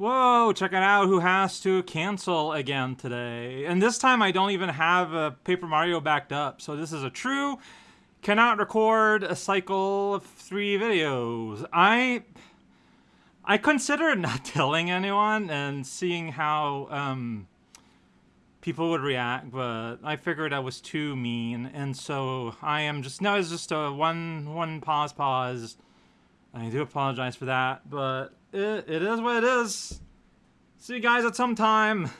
Whoa, check it out. Who has to cancel again today? And this time I don't even have a Paper Mario backed up. So this is a true cannot record a cycle of three videos. I I considered not telling anyone and seeing how um, people would react, but I figured I was too mean, and so I am just no. It's just a one one pause pause. I do apologize for that, but it, it is what it is. See you guys at some time.